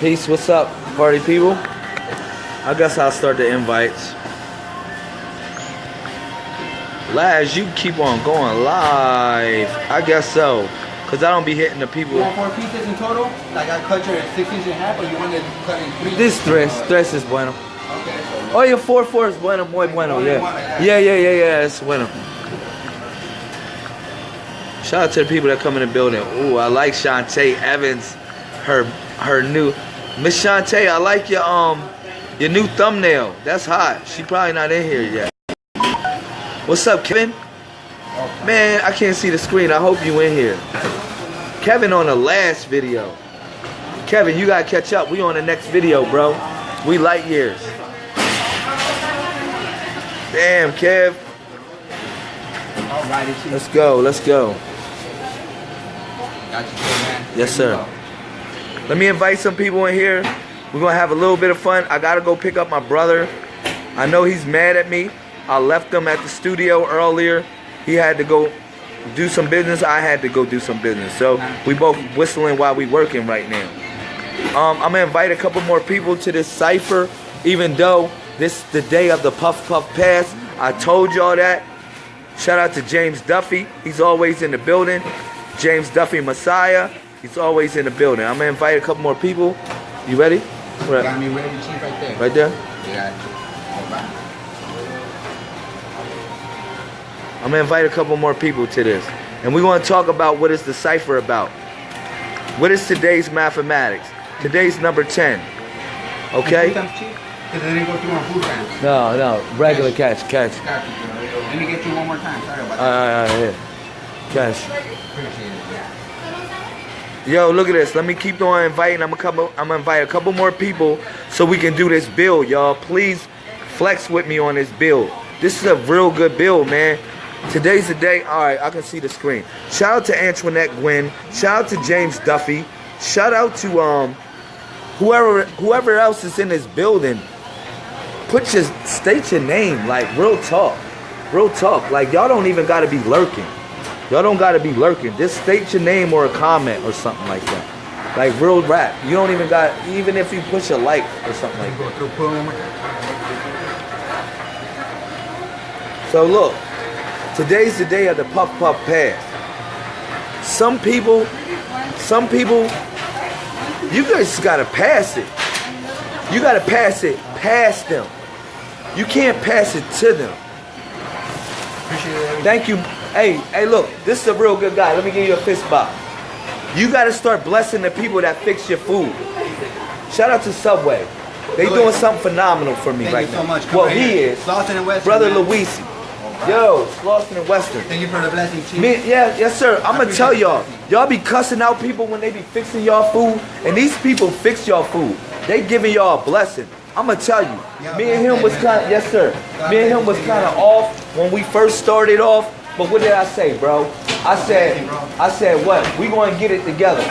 Peace, what's up, party people? I guess I'll start the invites. Laz, you keep on going live. I guess so. Cause I don't be hitting the people. You want four pieces in total? Like I cut you at six inches and a half, or you want to cut in three? This tres, tres is bueno. Okay. So Oh, your four four is bueno, muy bueno, yeah. Yeah, yeah, yeah, yeah, it's bueno. Shout out to the people that come in the building. Ooh, I like Shantae Evans, her her new Miss Shantae, I like your um your new thumbnail. That's hot. She probably not in here yet. What's up, Kevin? Man, I can't see the screen. I hope you in here. Kevin on the last video. Kevin, you gotta catch up. We on the next video, bro. We light years. Damn, Kev. Let's go. Let's go. Got you, man. Yes, sir. Let me invite some people in here. We're gonna have a little bit of fun. I gotta go pick up my brother. I know he's mad at me. I left him at the studio earlier. He had to go do some business. I had to go do some business. So we both whistling while we working right now. Um, I'm gonna invite a couple more people to this cipher, even though this the day of the Puff Puff Pass. I told y'all that. Shout out to James Duffy. He's always in the building. James Duffy Messiah. He's always in the building. I'm gonna invite a couple more people. You ready? What Got me ready, chief, right there. Right there. Yeah. I'm gonna invite a couple more people to this. And we're gonna talk about what is the cipher about. What is today's mathematics? Today's number 10. Okay? stamps, chief? Because they didn't go through on food stamps. No, no. Regular catch, catch. Let me get you one more time. Sorry about that. right, all right, Yo, look at this. Let me keep on inviting. I'm gonna come. I'm gonna invite a couple more people so we can do this build, y'all. Please flex with me on this build. This is a real good build, man. Today's the day. All right, I can see the screen. Shout out to Antoinette Gwynn. Shout out to James Duffy. Shout out to um whoever whoever else is in this building. Put your state your name, like real talk, real talk. Like y'all don't even gotta be lurking. Y'all don't gotta be lurking. Just state your name or a comment or something like that. Like real rap. You don't even got even if you push a like or something like that. So look, today's the day of the puff puff pass. Some people, some people, you guys gotta pass it. You gotta pass it past them. You can't pass it to them. Thank you. Hey, hey, look, this is a real good guy. Let me give you a fist bump. You got to start blessing the people that fix your food. Shout out to Subway. They doing something phenomenal for me Thank right you now. so much. Come Well, right he here. is. Slauson and Western. Brother man. Luisi. Yo, Slauson and Western. Thank you for the blessing, chief. Me, yeah, yes, sir. I'm gonna tell y'all. Y'all be cussing out people when they be fixing y'all food, and these people fix y'all food. They giving y'all a blessing. I'm gonna tell you. Yeah, Me and him okay, was kind of yes, sir. God Me and him was kind of off when we first started off. But what did I say, bro? I said, I said what? We gonna get it together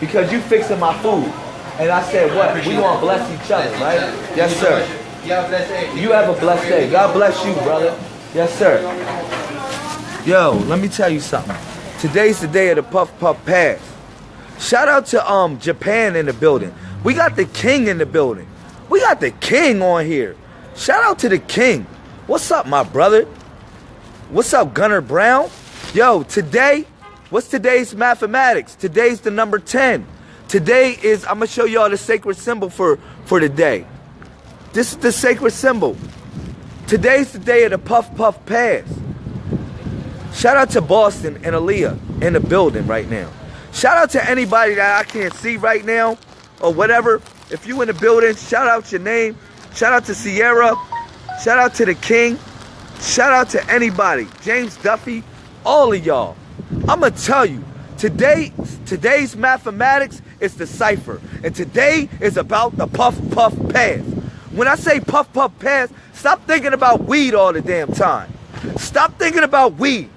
because you fixing my food. And I said what? We gonna bless each other, right? Yes, sir. You have a blessed day. You have a blessed day. God bless you, brother. Yes, sir. Yo, let me tell you something. Today's the day of the Puff Puff Pass. Shout out to um Japan in the building. We got the king in the building. We got the king on here. Shout out to the king. What's up, my brother? What's up, Gunner Brown? Yo, today, what's today's mathematics? Today's the number 10. Today is, I'm gonna show y'all the sacred symbol for, for the day. This is the sacred symbol. Today's the day of the Puff Puff Pass. Shout out to Boston and Aaliyah in the building right now. Shout out to anybody that I can't see right now or whatever. If you in the building, shout out your name. Shout out to Sierra. Shout out to the King. Shout out to anybody. James Duffy. All of y'all. I'ma tell you, today, today's mathematics is the cipher. And today is about the puff puff pass. When I say puff puff pass, stop thinking about weed all the damn time. Stop thinking about weed.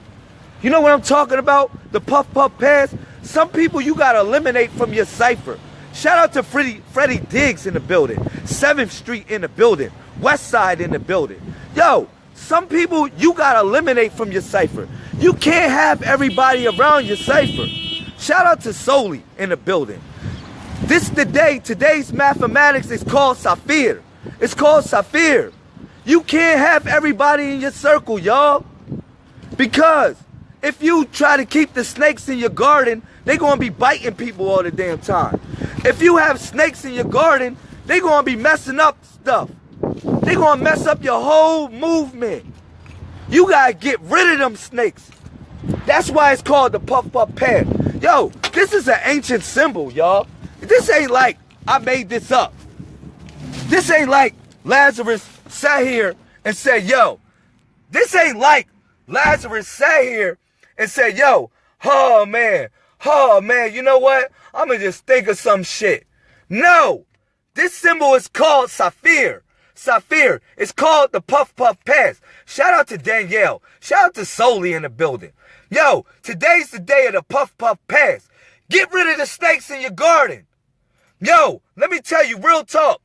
You know what I'm talking about? The puff puff pass. Some people you gotta eliminate from your cipher. Shout out to Freddie, Freddie Diggs in the building. 7th Street in the building. West Side in the building. Yo, some people you gotta eliminate from your cipher. You can't have everybody around your cipher. Shout out to Soli in the building. This the day, today's mathematics is called Saphir. It's called Saphir. You can't have everybody in your circle, y'all. Because if you try to keep the snakes in your garden, they gonna be biting people all the damn time. If you have snakes in your garden, they gonna be messing up stuff. They gonna mess up your whole movement. You gotta get rid of them snakes. That's why it's called the puff puff path. Yo, this is an ancient symbol, y'all. This ain't like I made this up. This ain't like Lazarus sat here and said, yo, this ain't like Lazarus sat here and said, yo, oh man, oh man, you know what? I'm gonna just think of some shit. No, this symbol is called Saphir. Saphir. It's called the Puff Puff Pass. Shout out to Danielle. Shout out to Soli in the building. Yo, today's the day of the Puff Puff Pass. Get rid of the snakes in your garden. Yo, let me tell you real talk.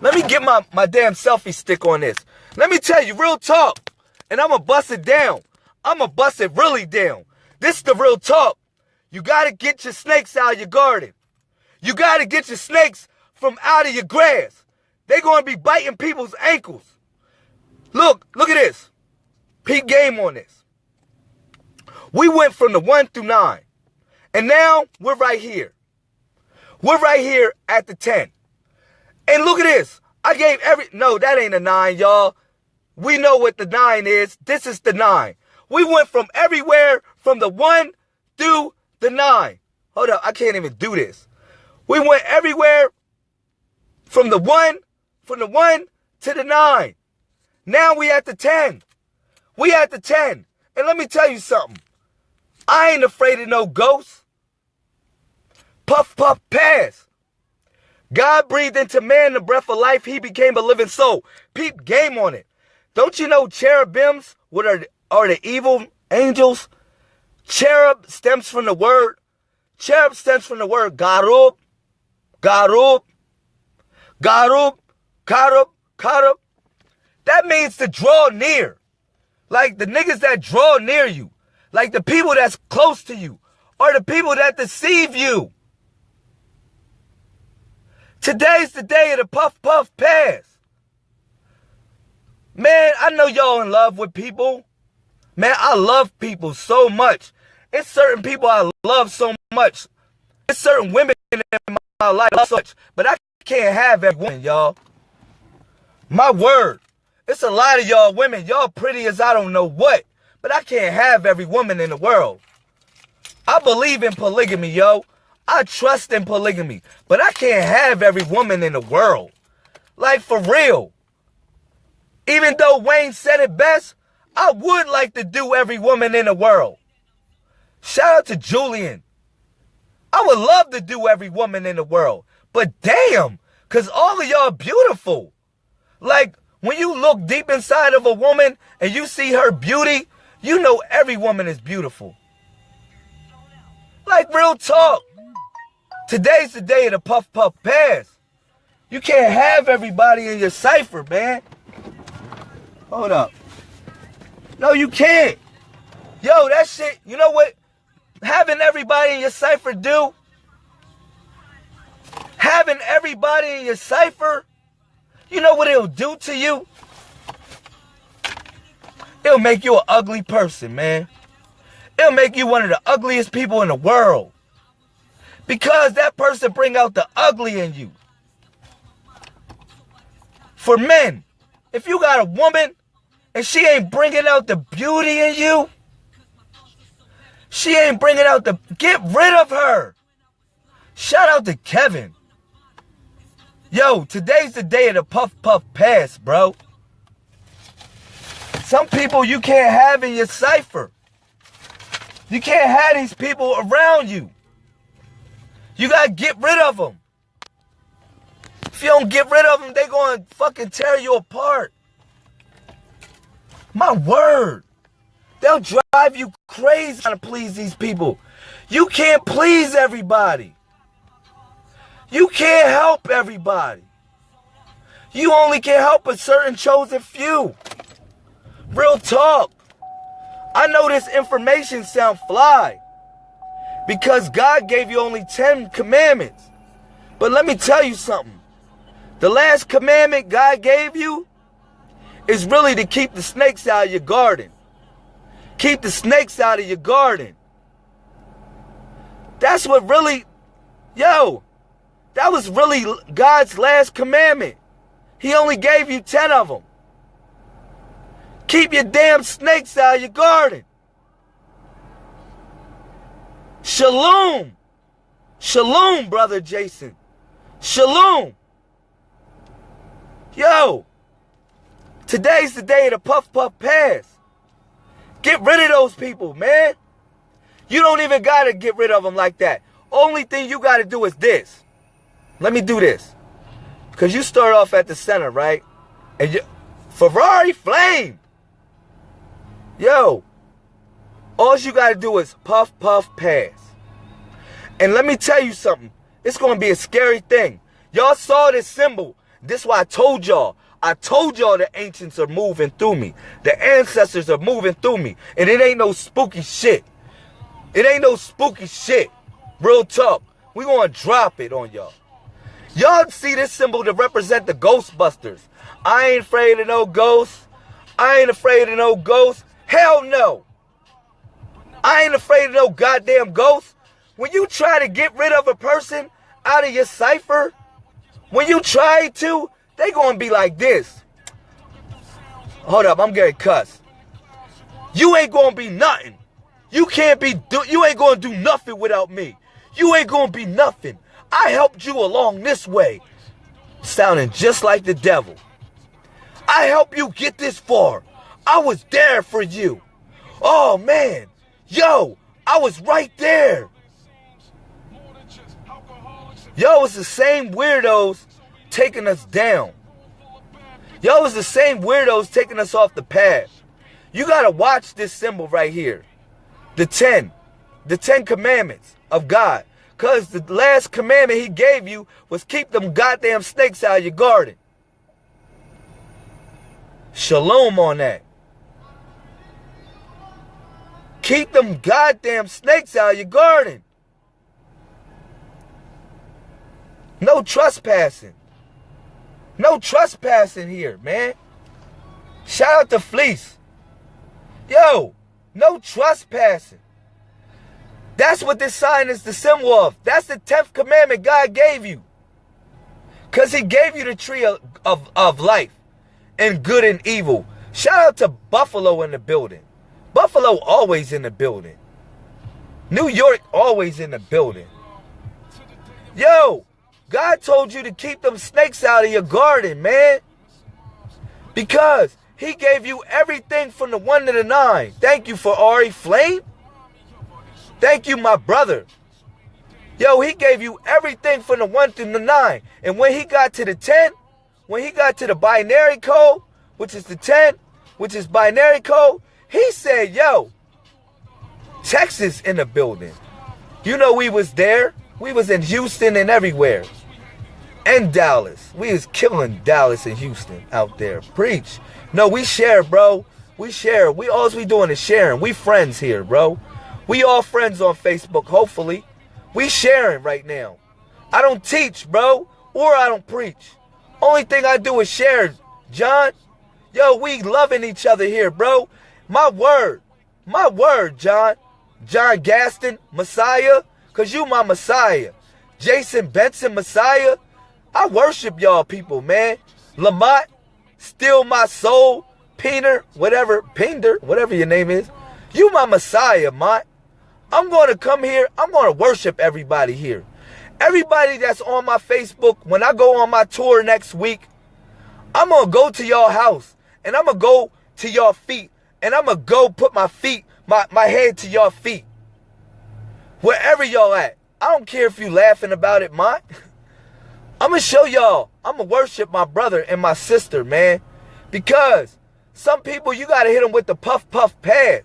Let me get my, my damn selfie stick on this. Let me tell you real talk. And I'm going to bust it down. I'm going to bust it really down. This is the real talk. You got to get your snakes out of your garden. You got to get your snakes from out of your grass. They're going to be biting people's ankles. Look, look at this. Peak game on this. We went from the 1 through 9. And now we're right here. We're right here at the 10. And look at this. I gave every, no, that ain't a 9, y'all. We know what the 9 is. This is the 9. We went from everywhere from the 1 through the 9. Hold up, I can't even do this. We went everywhere from the 1, from the 1 to the 9. Now we at the 10. We at the 10. And let me tell you something. I ain't afraid of no ghosts. Puff, puff, pass. God breathed into man the breath of life. He became a living soul. Peep game on it. Don't you know cherubims what are, are the evil angels? Cherub stems from the word. Cherub stems from the word garub, garub, garub, karub, karub. That means to draw near. Like the niggas that draw near you. Like the people that's close to you. Or the people that deceive you. Today's the day of the puff puff pass. Man, I know y'all in love with people. Man, I love people so much. It's certain people I love so much. It's certain women in my life so much. But I can't have every woman, y'all. My word. It's a lot of y'all women. Y'all pretty as I don't know what. But I can't have every woman in the world. I believe in polygamy, yo. I trust in polygamy, but I can't have every woman in the world. Like for real. Even though Wayne said it best, I would like to do every woman in the world. Shout out to Julian. I would love to do every woman in the world. But damn, cause all of y'all beautiful. Like when you look deep inside of a woman and you see her beauty, you know every woman is beautiful. Like real talk. Today's the day of the puff puff pass. You can't have everybody in your cipher, man. Hold up. No, you can't. Yo, that shit, you know what? Having everybody in your cipher do? Having everybody in your cipher, you know what it'll do to you? It'll make you an ugly person, man. It'll make you one of the ugliest people in the world. Because that person bring out the ugly in you. For men, if you got a woman and she ain't bringing out the beauty in you, she ain't bringing out the, get rid of her. Shout out to Kevin. Yo, today's the day of the puff puff pass, bro. Some people you can't have in your cipher. You can't have these people around you. You gotta get rid of them. If you don't get rid of them, they gonna fucking tear you apart. My word. They'll drive you crazy trying to please these people. You can't please everybody. You can't help everybody. You only can help a certain chosen few. Real talk. I know this information sound fly. Because God gave you only 10 commandments. But let me tell you something. The last commandment God gave you is really to keep the snakes out of your garden. Keep the snakes out of your garden. That's what really, yo, that was really God's last commandment. He only gave you 10 of them. Keep your damn snakes out of your garden. Shalom. Shalom, brother Jason. Shalom. Yo, today's the day of the Puff Puff Pass. Get rid of those people, man. You don't even got to get rid of them like that. Only thing you got to do is this. Let me do this. Because you start off at the center, right? And you, Ferrari Flame. Yo, all you got to do is puff, puff, pass. And let me tell you something. It's going to be a scary thing. Y'all saw this symbol. This is why I told y'all. I told y'all the ancients are moving through me. The ancestors are moving through me. And it ain't no spooky shit. It ain't no spooky shit. Real talk. We gonna drop it on y'all. Y'all see this symbol to represent the Ghostbusters. I ain't afraid of no ghosts. I ain't afraid of no ghosts. Hell no. I ain't afraid of no goddamn ghosts. When you try to get rid of a person out of your cipher, when you try to, they gonna be like this. Hold up, I'm getting cussed. You ain't gonna be nothing. You can't be, do, you ain't gonna do nothing without me. You ain't gonna be nothing. I helped you along this way. Sounding just like the devil. I helped you get this far. I was there for you. Oh man, yo, I was right there. Yo, it's the same weirdos taking us down. Yo, it's the same weirdos taking us off the path. You gotta watch this symbol right here. The 10. The 10 commandments of God. Because the last commandment he gave you was keep them goddamn snakes out of your garden. Shalom on that. Keep them goddamn snakes out of your garden. No trespassing. No trespassing here, man. Shout out to Fleece. Yo, no trespassing. That's what this sign is the symbol of. That's the 10th commandment God gave you. Because he gave you the tree of, of, of life and good and evil. Shout out to Buffalo in the building. Buffalo always in the building. New York always in the building. Yo, God told you to keep them snakes out of your garden, man. Because he gave you everything from the one to the nine. Thank you Ferrari Flame. Thank you, my brother. Yo, he gave you everything from the one through the nine. And when he got to the 10, when he got to the binary code, which is the 10, which is binary code, he said, yo, Texas in the building. You know we was there. We was in Houston and everywhere and Dallas. We was killing Dallas and Houston out there. Preach. No, we share, bro. We share. We all we doing is sharing. We friends here, bro. We all friends on Facebook, hopefully. We sharing right now. I don't teach, bro, or I don't preach. Only thing I do is share, John. Yo, we loving each other here, bro. My word. My word, John. John Gaston, Messiah. Cause you my Messiah. Jason Benson, Messiah. I worship y'all people, man. Lamont, Still My Soul, Peter, whatever, Pinder, whatever your name is. You my Messiah, Mont. I'm going to come here. I'm going to worship everybody here. Everybody that's on my Facebook, when I go on my tour next week, I'm going to go to y'all house and I'm going to go to y'all feet and I'm going to go put my feet, my, my head to y'all feet. Wherever y'all at. I don't care if you laughing about it, Mont. I'm going to show y'all. I'm going to worship my brother and my sister, man. Because some people, you got to hit them with the puff, puff pass.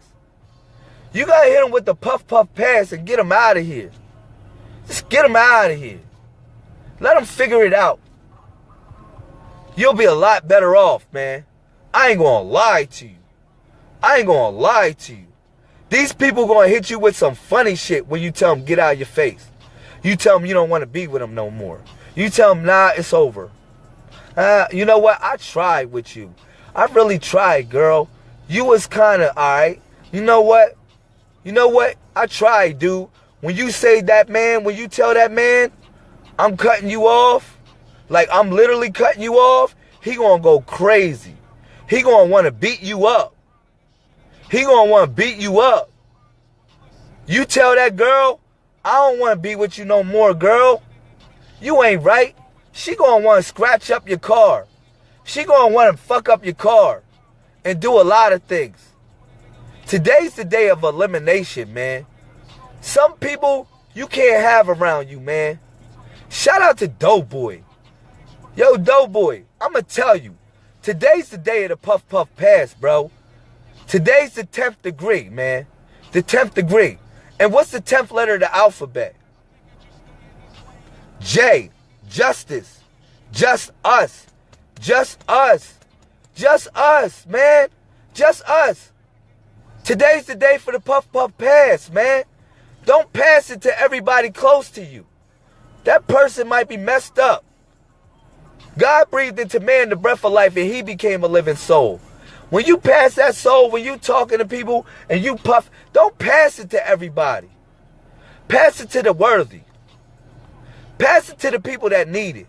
You got to hit him with the puff, puff pass and get him out of here. Just get him out of here. Let him figure it out. You'll be a lot better off, man. I ain't going to lie to you. I ain't going to lie to you. These people going to hit you with some funny shit when you tell them get out of your face. You tell them you don't want to be with them no more. You tell them, nah, it's over. Uh, you know what? I tried with you. I really tried, girl. You was kind of alright. You know what? You know what? I tried, dude. When you say that man, when you tell that man, I'm cutting you off, like I'm literally cutting you off, he gonna go crazy. He gonna want to beat you up. He gonna want to beat you up. You tell that girl, I don't want to be with you no more, girl. You ain't right. She gonna want to scratch up your car. She gonna want to fuck up your car and do a lot of things. Today's the day of elimination, man. Some people you can't have around you, man. Shout out to Doughboy. Yo, Doughboy, I'ma tell you, today's the day of the Puff Puff Pass, bro. Today's the 10th degree, man. The 10th degree. And what's the 10th letter of the alphabet? J. Justice. Just us. Just us. Just us, man. Just us. Today's the day for the Puff Puff Pass, man. Don't pass it to everybody close to you. That person might be messed up. God breathed into man the breath of life and he became a living soul. When you pass that soul, when you talking to people and you puff, don't pass it to everybody. Pass it to the worthy. Pass it to the people that need it.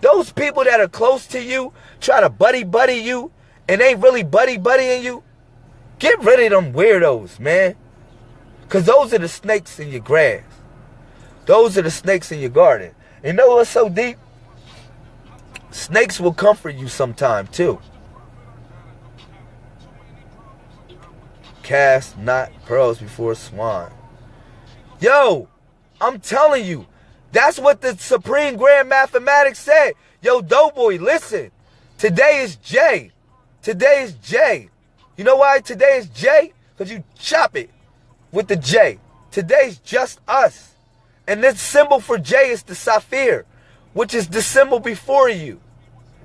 Those people that are close to you, try to buddy buddy you, and ain't really buddy buddying you, get rid of them weirdos, man. Because those are the snakes in your grass. Those are the snakes in your garden. You know what's so deep? Snakes will comfort you sometime too. Cast not pearls before swine. Yo, I'm telling you, that's what the Supreme Grand Mathematics said. Yo, Doughboy, listen. Today is J. Today is J. You know why today is J? Because you chop it with the J. Today's just us. And this symbol for J is the sapphire, which is the symbol before you.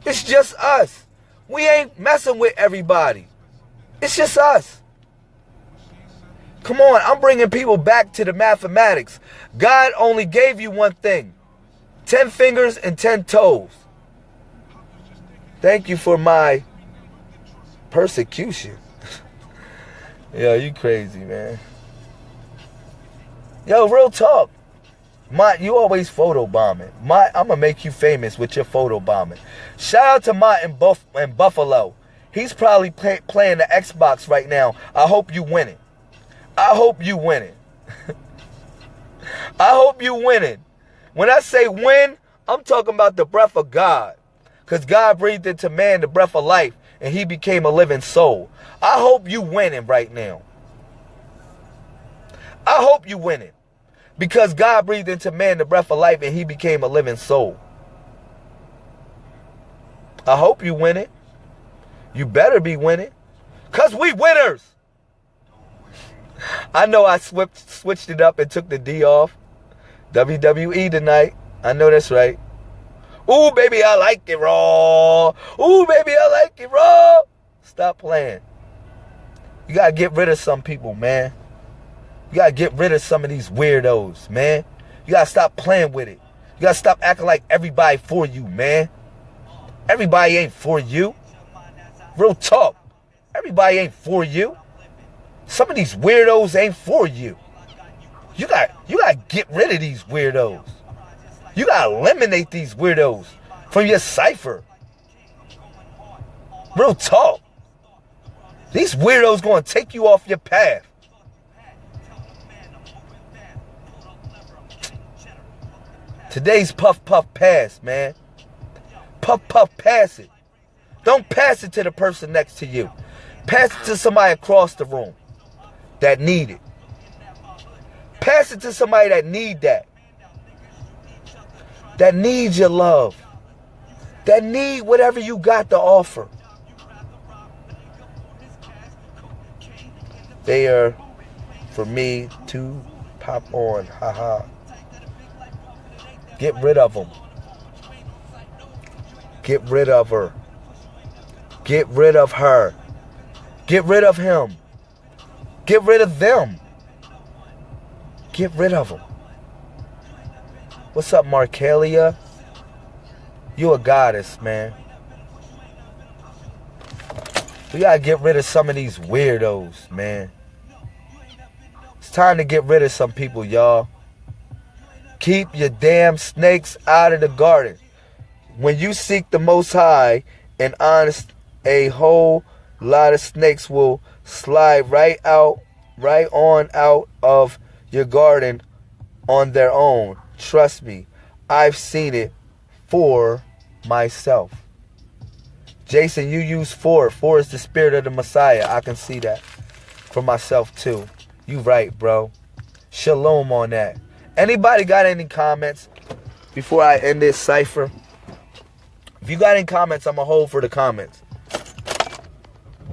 It's just us. We ain't messing with everybody. It's just us. Come on, I'm bringing people back to the mathematics. God only gave you one thing 10 fingers and 10 toes. Thank you for my persecution. Yo, you crazy, man. Yo, real talk. My, you always photo bombing. My, I'm gonna make you famous with your photo bombing. Shout out to Mott in, Buff, in Buffalo. He's probably play, playing the Xbox right now. I hope you win it. I hope you win it. I hope you win it. When I say win, I'm talking about the breath of God. Because God breathed into man the breath of life and he became a living soul. I hope you winning right now. I hope you winning. Because God breathed into man the breath of life and he became a living soul. I hope you win it. You better be winning. Because we winners. I know I switched switched it up and took the D off. WWE tonight. I know that's right. Ooh, baby, I like it raw. Ooh, baby, I like it raw. Stop playing. You gotta get rid of some people, man. You gotta get rid of some of these weirdos, man. You gotta stop playing with it. You gotta stop acting like everybody for you, man. Everybody ain't for you. Real talk. Everybody ain't for you. Some of these weirdos ain't for you. You got you got to get rid of these weirdos. You got to eliminate these weirdos from your cipher. Real talk. These weirdos to take you off your path. Today's puff puff pass, man. Puff puff pass it. Don't pass it to the person next to you. Pass it to somebody across the room that need it. Pass it to somebody that need that. That needs your love. That need whatever you got to offer. They are for me to pop on. Haha. Get rid of them. Get rid of her. Get rid of her. Get rid of him. Get rid of them. Get rid of them. What's up, Markelia? You a goddess, man. We gotta get rid of some of these weirdos, man. It's time to get rid of some people, y'all. Keep your damn snakes out of the garden. When you seek the Most High and honest, a whole lot of snakes will slide right out, right on out of your garden on their own. Trust me, I've seen it for myself. Jason, you use four. Four is the spirit of the Messiah. I can see that for myself too. You right, bro. Shalom on that. Anybody got any comments before I end this cipher? If you got any comments, I'm going to hold for the comments.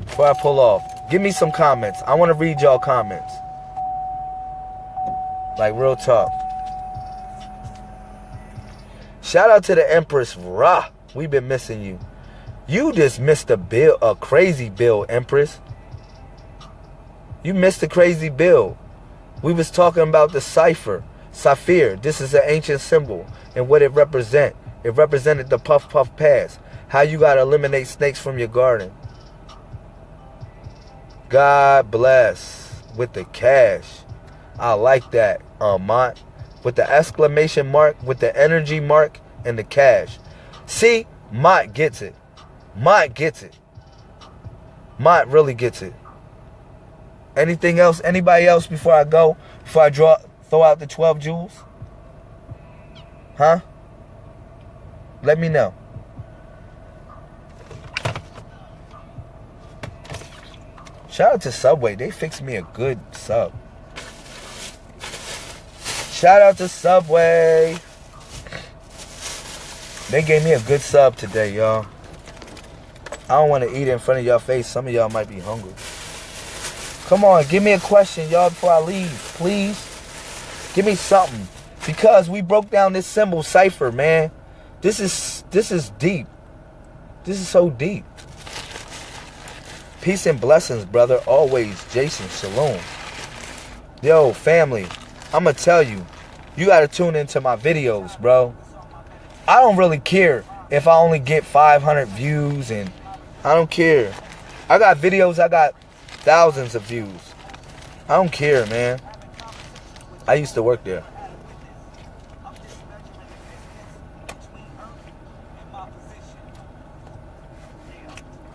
Before I pull off. Give me some comments. I want to read y'all comments. Like real talk. Shout out to the Empress Ra. We've been missing you. You just missed a bill, a crazy bill, Empress. You missed a crazy bill. We was talking about the cipher, Saphir. This is an ancient symbol and what it represent. It represented the Puff Puff Pass. How you gotta eliminate snakes from your garden. God bless with the cash. I like that, Mont. With the exclamation mark, with the energy mark, and the cash. See, Mott gets it. Mott gets it. Mott really gets it. Anything else? Anybody else before I go? Before I draw, throw out the 12 jewels? Huh? Let me know. Shout out to Subway. They fixed me a good sub. Shout out to Subway. They gave me a good sub today, y'all. I don't want to eat in front of y'all face. Some of y'all might be hungry. Come on, give me a question, y'all, before I leave, please. Give me something. Because we broke down this symbol cipher, man. This is this is deep. This is so deep. Peace and blessings, brother. Always, Jason. Shalom. Yo, family, I'ma tell you, you gotta tune into my videos, bro. I don't really care if I only get 500 views and I don't care. I got videos, I got thousands of views. I don't care, man. I used to work there.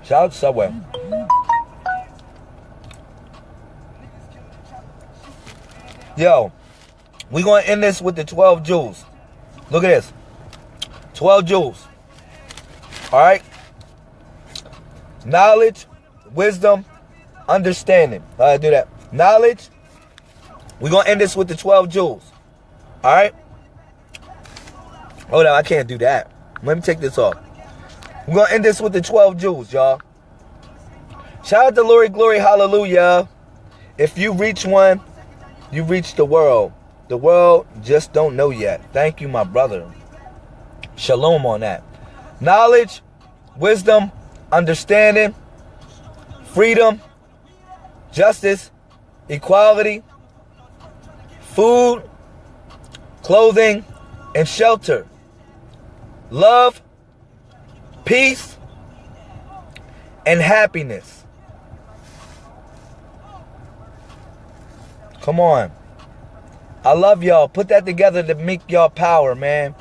Shout out to Subway. Yo, we gonna end this with the 12 jewels. Look at this. 12 jewels. All right. Knowledge, wisdom, understanding. Right, do that. Knowledge. We're going to end this with the 12 jewels. All right. Hold on. I can't do that. Let me take this off. We're going to end this with the 12 jewels, y'all. Shout out to Glory, Glory, Hallelujah. If you reach one, you reach the world. The world just don't know yet. Thank you, my brother. Shalom on that. Knowledge, wisdom, understanding, freedom, justice, equality, food, clothing, and shelter, love, peace, and happiness. Come on. I love y'all. Put that together to make y'all power, man.